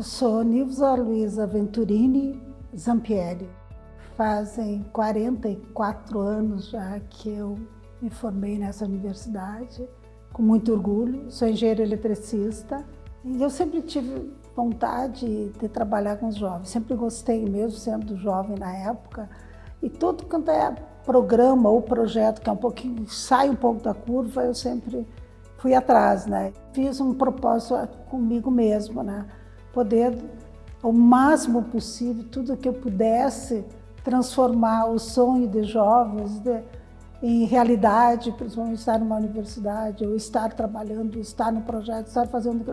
Sou Nilza Luiza Venturini Zampieri. Fazem 44 anos já que eu me formei nessa universidade, com muito orgulho. Sou engenheiro eletricista e eu sempre tive vontade de trabalhar com os jovens. Sempre gostei mesmo, sendo jovem na época. E todo quanto é programa ou projeto que é um pouquinho, sai um pouco da curva, eu sempre fui atrás, né? Fiz um propósito comigo mesmo, né? Poder, o máximo possível, tudo que eu pudesse transformar o sonho de jovens de, em realidade, principalmente estar numa universidade, ou estar trabalhando, estar no projeto, estar fazendo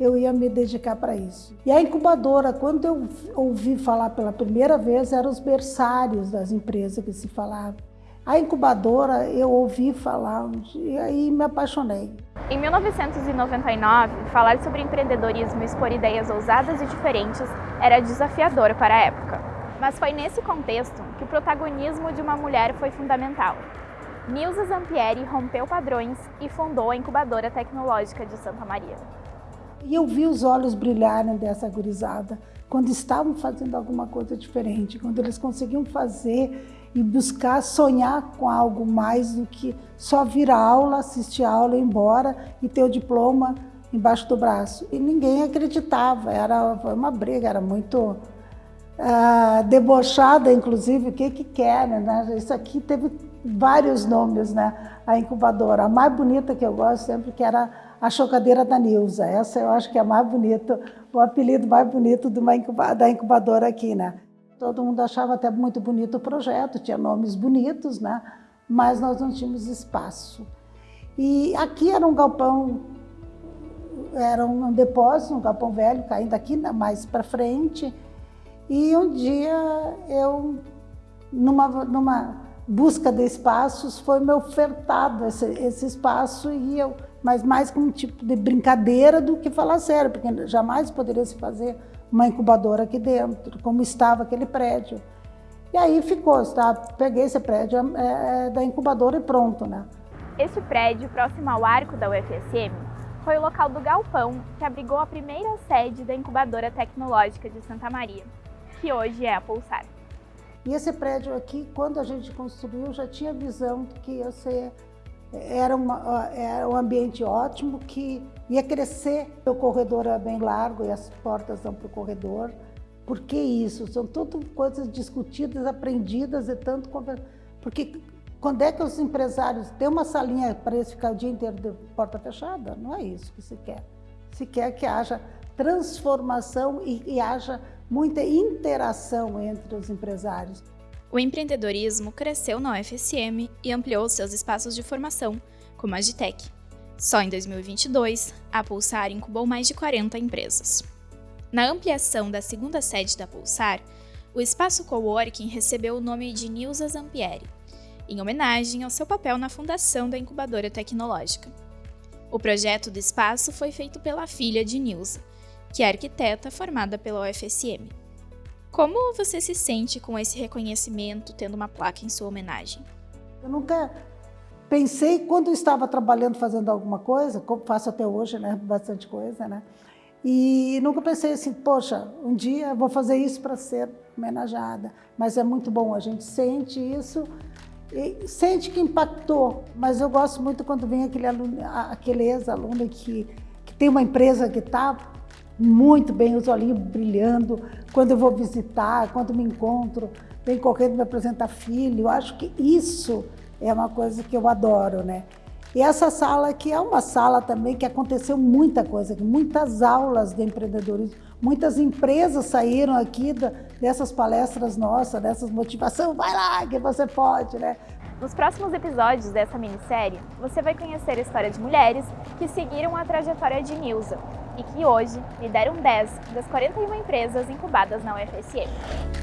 eu ia me dedicar para isso. E a incubadora, quando eu ouvi falar pela primeira vez, eram os berçários das empresas que se falava. A incubadora eu ouvi falar um dia e me apaixonei. Em 1999, falar sobre empreendedorismo e expor ideias ousadas e diferentes era desafiador para a época. Mas foi nesse contexto que o protagonismo de uma mulher foi fundamental. Nilza Zampieri rompeu padrões e fundou a incubadora tecnológica de Santa Maria. E eu vi os olhos brilharem dessa gurizada quando estavam fazendo alguma coisa diferente, quando eles conseguiam fazer e buscar sonhar com algo mais do que só vir a aula, assistir a aula, ir embora e ter o diploma embaixo do braço. E ninguém acreditava, era uma briga, era muito uh, debochada, inclusive, o que que querem, né? Isso aqui teve vários nomes, né? A incubadora. A mais bonita que eu gosto sempre que era a chocadeira da Nilza. Essa eu acho que é a mais bonita, o apelido mais bonito da incubadora aqui, né? Todo mundo achava até muito bonito o projeto, tinha nomes bonitos, né? Mas nós não tínhamos espaço. E aqui era um galpão, era um depósito, um galpão velho, caindo aqui né, mais para frente. E um dia eu, numa, numa busca de espaços, foi me ofertado esse, esse espaço e eu, mas mais como um tipo de brincadeira do que falar sério, porque jamais poderia se fazer uma incubadora aqui dentro, como estava aquele prédio. E aí ficou, tá? peguei esse prédio é, é, da incubadora e pronto, né? Este prédio, próximo ao arco da UFSM, foi o local do galpão que abrigou a primeira sede da incubadora tecnológica de Santa Maria, que hoje é a Pulsar. E esse prédio aqui, quando a gente construiu, já tinha visão que ia ser era, uma, era um ambiente ótimo que ia crescer. O corredor é bem largo e as portas dão para o corredor. Por que isso? São tudo coisas discutidas, aprendidas e tanto... Porque quando é que os empresários têm uma salinha para eles ficar o dia inteiro de porta fechada? Não é isso que se quer. Se quer que haja transformação e, e haja muita interação entre os empresários. O empreendedorismo cresceu na UFSM e ampliou seus espaços de formação, como a Agitec. Só em 2022, a Pulsar incubou mais de 40 empresas. Na ampliação da segunda sede da Pulsar, o espaço coworking recebeu o nome de Nilza Zampieri, em homenagem ao seu papel na fundação da incubadora tecnológica. O projeto do espaço foi feito pela filha de Nilza, que é arquiteta formada pela UFSM. Como você se sente com esse reconhecimento, tendo uma placa em sua homenagem? Eu nunca pensei, quando estava trabalhando, fazendo alguma coisa, como faço até hoje, né, bastante coisa, né, e nunca pensei assim, poxa, um dia vou fazer isso para ser homenageada. Mas é muito bom, a gente sente isso, sente que impactou. Mas eu gosto muito quando vem aquele, aluno, aquele ex-aluno que, que tem uma empresa que está muito bem, os olhinhos brilhando, quando eu vou visitar, quando me encontro, vem correndo me apresentar filho. Eu acho que isso é uma coisa que eu adoro, né? E essa sala aqui é uma sala também que aconteceu muita coisa, muitas aulas de empreendedorismo, muitas empresas saíram aqui dessas palestras nossas, dessas motivações, vai lá que você pode, né? Nos próximos episódios dessa minissérie, você vai conhecer a história de mulheres que seguiram a trajetória de Nilza e que hoje lideram 10 das 41 empresas incubadas na UFSM.